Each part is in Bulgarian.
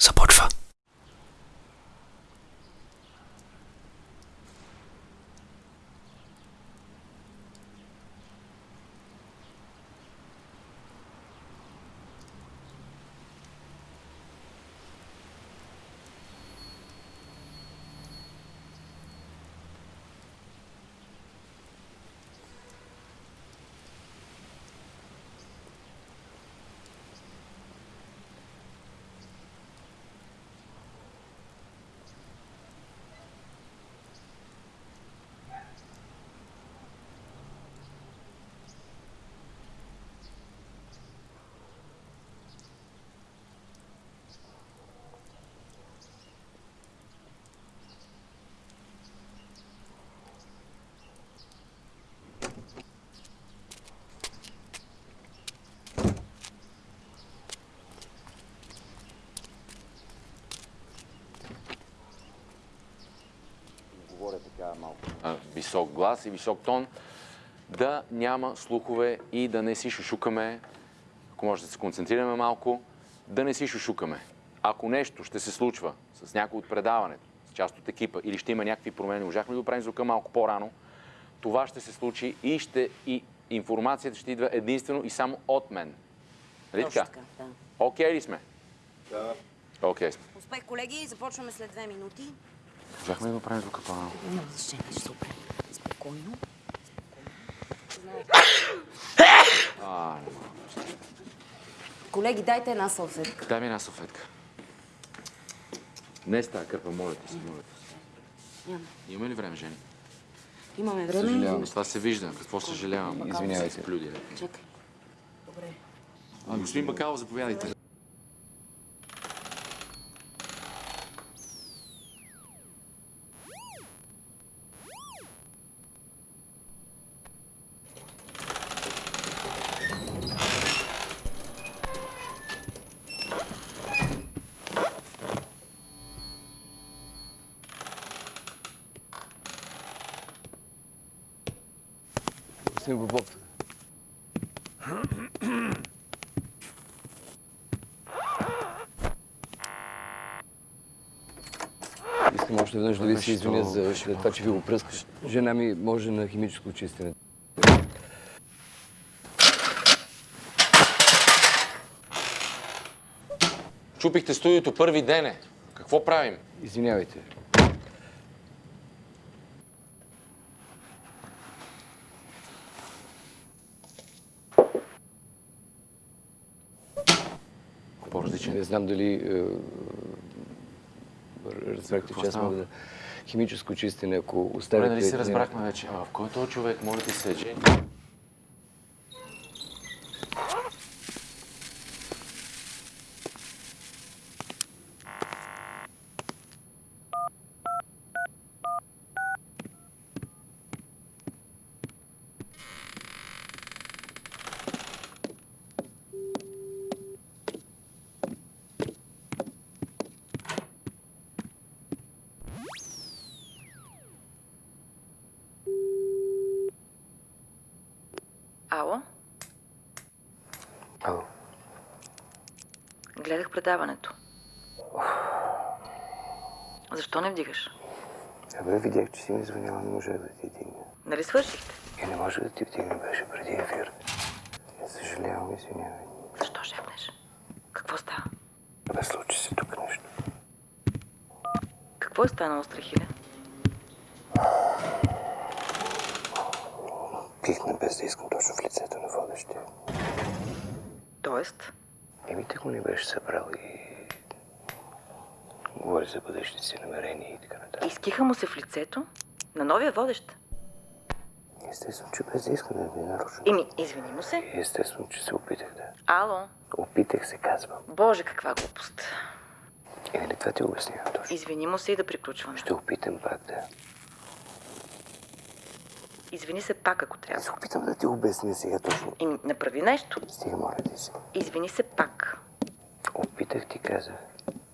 Support for висок глас и висок тон, да няма слухове и да не си шушукаме, ако може да се концентрираме малко, да не си шушукаме. Ако нещо ще се случва с някой от предаването, с част от екипа или ще има някакви промени, можахме да го правим звука малко по-рано, това ще се случи и, ще, и информацията ще идва единствено и само от мен. Нали така? да. Окей ли сме? Да. Окей сме. Успех, колеги. Започваме след две минути. Можахме да го правим звука по-рано. Няма значение, ще се оправим. Спокойно. А, не мога. Колеги, дайте една салфетка. Дай ми една салфетка. Не с тази кърпа, моля ти се, моля ти се. Няма. Има ли време, Жени? Имаме време. Съжалявам. Това се вижда. Какво съжалявам? Извинявайте. Плюди. Чакай. Добре. А, господин Бакалов, заповядайте. Господин Попов. Искам още веднъж да ви се извиня за за това, че ви го пръскаш. Жена ми може на химическо чистене. Чупихте студиото първи ден е. Какво правим? Извинявайте. По-различен. Не знам дали е, разбрахте, че аз мога да... Химическо чистене, ако Добре, оставите... нали се разбрахме вече. А в кой е този човек? Моля ти се, Жени. Ало? Ало. Гледах предаването. Защо не вдигаш? Абе, видях, че си ми звъняла, не можах да ти дигна. Нали свършихте? И не може да ти вдигна, беше преди ефир. Я съжалявам, извинявай. Защо шепнеш? Какво става? Абе, случи се тук нещо. Какво е станало? Пихна без да искам точно в лицето на водещия. Тоест? Еми, те го не беше събрал и... Говори за бъдещите си намерения и така нататък. Изкиха му се в лицето? На новия водещ? Естествено, че без да искам да ви нарушам. Еми, извини му се. Естествено, че се опитах да. Ало? Опитах се, казвам. Боже, каква глупост. И нали това ти обяснявам точно. Извини му се и да приключваме. Ще опитам пак да... Извини се пак, ако трябва. се опитам да ти обясня сега точно. Еми, направи нещо. Стига, моля ти се. Извини се пак. Опитах ти, казах.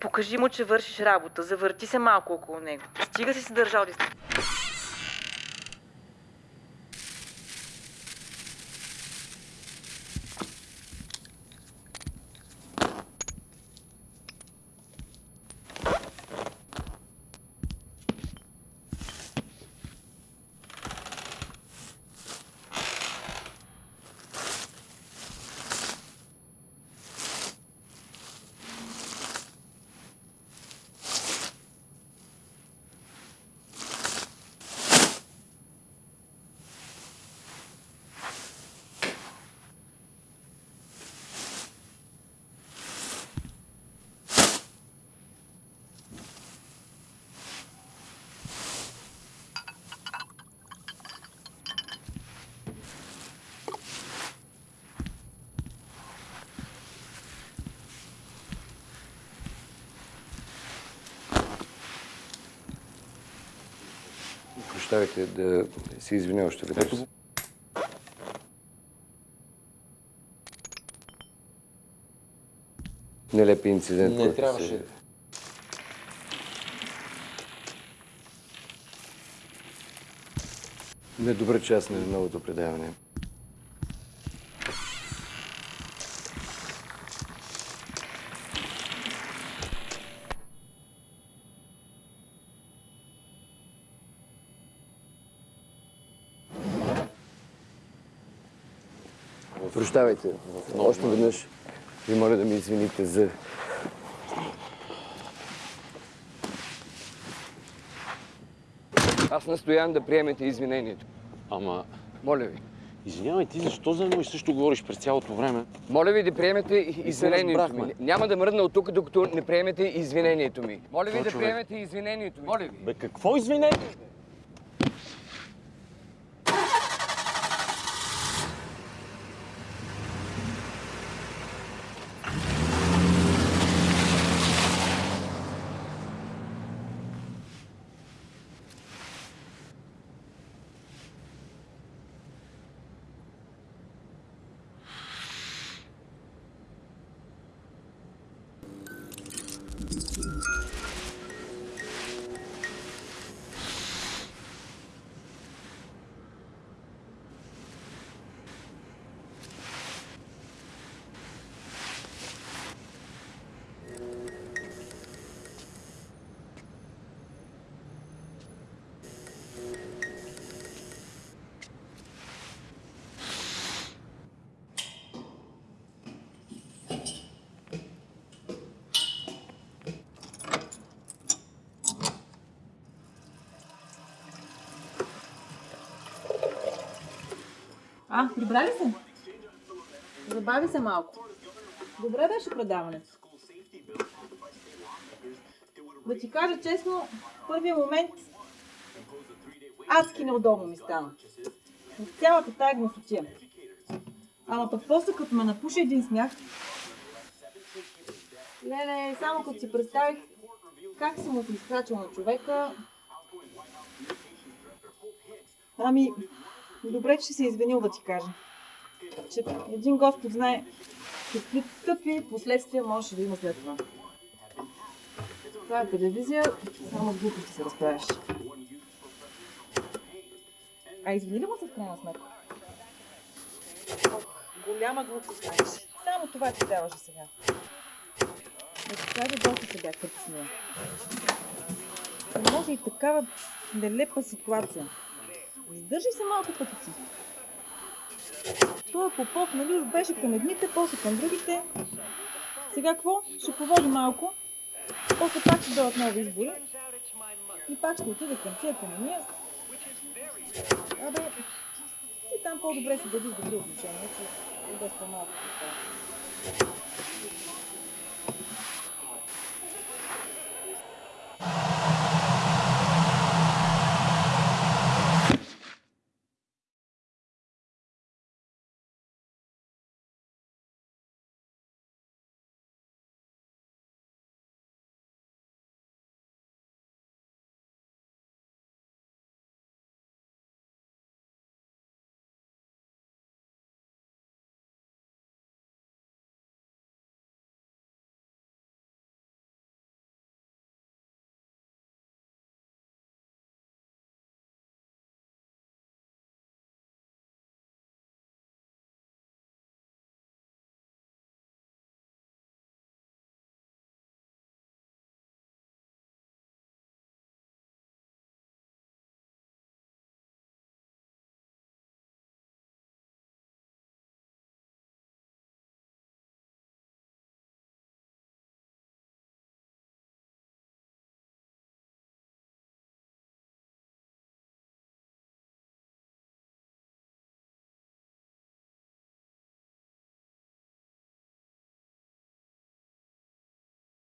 Покажи му, че вършиш работа. Завърти се малко около него. Стига си се държал дистанция. Прощавайте да се извиня още веднъж. Нелепи инцидент, Не трябваше. се... Недобър част на новото предаване. Прощавайте. Още веднъж ви моля да ми извините за... Аз настоявам да приемете извинението. Ама, Моля ви. извинявай, ти защо за едно и също говориш през цялото време? Моля ви да приемете извинението ми. Няма да мръдна от тук, докато не приемете извинението ми. Моля ви да приемете извинението ми. Моля ви. Бе, какво извинение? А, прибрали се? Забави се малко. Добре беше предаването. Да ти кажа честно, в първия момент адски неудобно ми стана. От цялата тая гносотия. Ама пък после като ме напуши един смях, леле, само като си представих как съм му изкрачил на човека, Ами, добре, че се извинил да ти кажа. Че един Господ знае какви тъпи последствия може да има след това. Това е телевизия, само с глупости се разправяш. А извини ли му се в крайна сметка? Ох, голяма глупост знаеш. Само това ти даваше сега. Ти кажа, доста се бях притеснила. Не може и такава нелепа ситуация. Издържи се малко като си. Той Попов, нали, беше към едните, после към другите. Сега какво? Ще поводи малко. После пак ще дойдат нови избори. И пак ще отида към тия камения. Абе, ти там по-добре си дадиш добри отношения, че и без по-малко.